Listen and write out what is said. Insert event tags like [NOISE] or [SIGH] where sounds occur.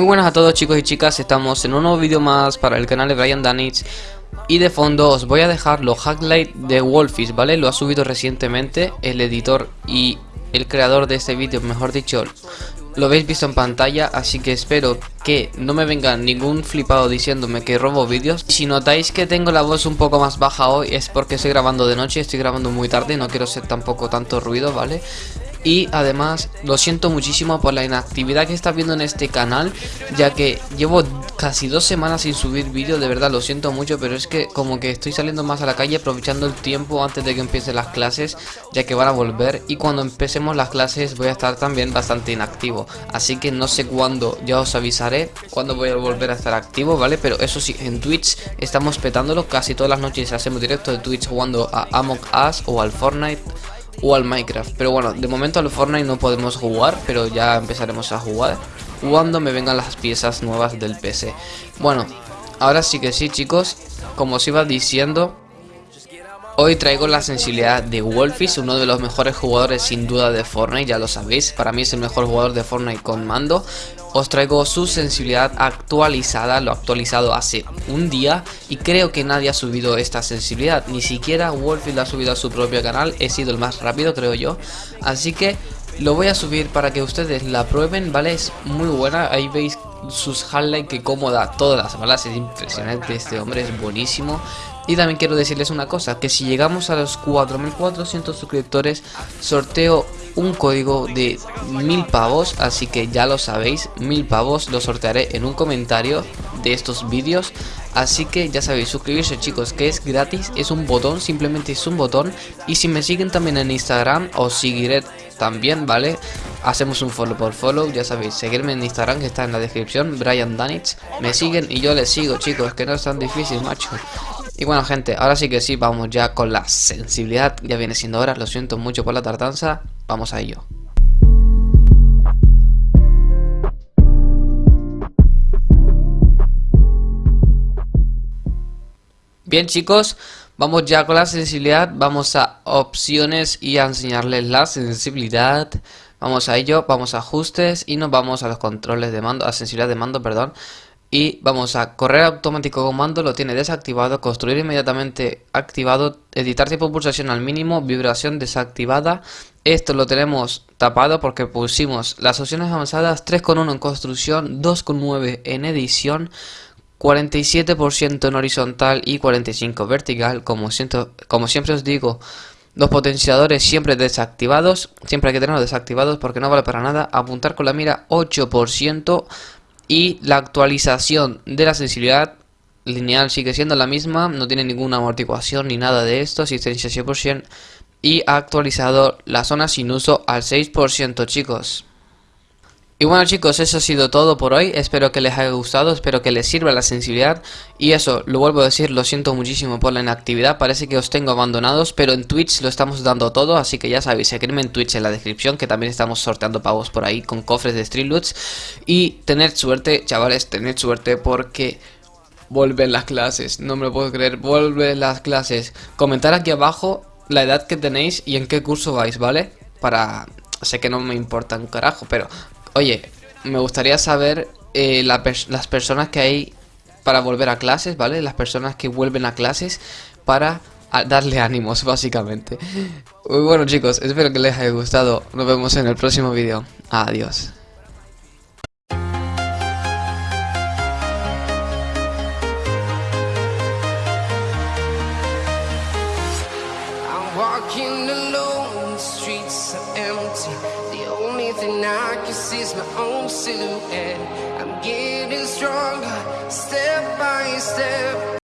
buenas a todos chicos y chicas, estamos en un nuevo vídeo más para el canal de Brian Danich Y de fondo os voy a dejar los highlights de Wolfish, ¿vale? Lo ha subido recientemente el editor y el creador de este vídeo, mejor dicho Lo habéis visto en pantalla, así que espero que no me venga ningún flipado diciéndome que robo vídeos Si notáis que tengo la voz un poco más baja hoy es porque estoy grabando de noche, estoy grabando muy tarde, no quiero ser tampoco tanto ruido, ¿vale? Y además lo siento muchísimo por la inactividad que está viendo en este canal ya que llevo casi dos semanas sin subir vídeos, de verdad lo siento mucho pero es que como que estoy saliendo más a la calle aprovechando el tiempo antes de que empiecen las clases ya que van a volver. Y cuando empecemos las clases voy a estar también bastante inactivo. Así que no sé cuándo, ya os avisaré cuándo voy a volver a estar activo, ¿vale? Pero eso sí, en Twitch estamos petándolo, casi todas las noches hacemos directo de Twitch jugando a Among Us o al Fortnite o al Minecraft. Pero bueno, de momento al Fortnite no podemos jugar, pero ya empezaremos a jugar cuando me vengan las piezas nuevas del PC. Bueno, ahora sí que sí chicos, como os iba diciendo, Hoy traigo la sensibilidad de Wolfish, uno de los mejores jugadores sin duda de Fortnite, ya lo sabéis, para mí es el mejor jugador de Fortnite con mando. Os traigo su sensibilidad actualizada, lo actualizado hace un día y creo que nadie ha subido esta sensibilidad, ni siquiera Wolfish la ha subido a su propio canal, he sido el más rápido creo yo, así que lo voy a subir para que ustedes la prueben, ¿vale? Es muy buena, ahí veis sus highlights que cómoda todas las balas, es impresionante, este hombre es buenísimo y también quiero decirles una cosa, que si llegamos a los 4400 suscriptores, sorteo un código de mil pavos, así que ya lo sabéis, mil pavos lo sortearé en un comentario de estos vídeos. Así que ya sabéis, suscribirse chicos, que es gratis, es un botón, simplemente es un botón. Y si me siguen también en Instagram, os seguiré también, ¿vale? Hacemos un follow por follow, ya sabéis, seguirme en Instagram que está en la descripción, Brian Danich. Me siguen y yo les sigo chicos, que no es tan difícil, macho. Y bueno gente, ahora sí que sí, vamos ya con la sensibilidad, ya viene siendo hora, lo siento mucho por la tardanza, vamos a ello. Bien chicos, vamos ya con la sensibilidad, vamos a opciones y a enseñarles la sensibilidad. Vamos a ello, vamos a ajustes y nos vamos a los controles de mando, a sensibilidad de mando, perdón y vamos a correr automático comando, lo tiene desactivado, construir inmediatamente activado, editar tiempo de pulsación al mínimo, vibración desactivada. Esto lo tenemos tapado porque pusimos las opciones avanzadas 3.1 en construcción, 2.9 en edición, 47% en horizontal y 45% vertical, como, siento, como siempre os digo. Los potenciadores siempre desactivados, siempre hay que tenerlos desactivados porque no vale para nada. Apuntar con la mira 8%, y la actualización de la sensibilidad lineal sigue siendo la misma, no tiene ninguna amortiguación ni nada de esto, asistencia 100% y ha actualizado la zona sin uso al 6% chicos. Y bueno chicos, eso ha sido todo por hoy, espero que les haya gustado, espero que les sirva la sensibilidad. Y eso, lo vuelvo a decir, lo siento muchísimo por la inactividad, parece que os tengo abandonados, pero en Twitch lo estamos dando todo, así que ya sabéis, seguirme en Twitch en la descripción, que también estamos sorteando pavos por ahí con cofres de Street Loots. Y tened suerte, chavales, tened suerte porque vuelven las clases, no me lo puedo creer, vuelven las clases. Comentar aquí abajo la edad que tenéis y en qué curso vais, ¿vale? Para... Sé que no me importa un carajo, pero Oye, me gustaría saber eh, las personas que hay para volver a clases, ¿vale? Las personas que vuelven a clases para darle ánimos, [LAUGHS] básicamente. Muy bueno, chicos, espero que les haya gustado. Nos vemos en el próximo vídeo. Adiós. Everything I can see my own silhouette. I'm getting stronger, step by step.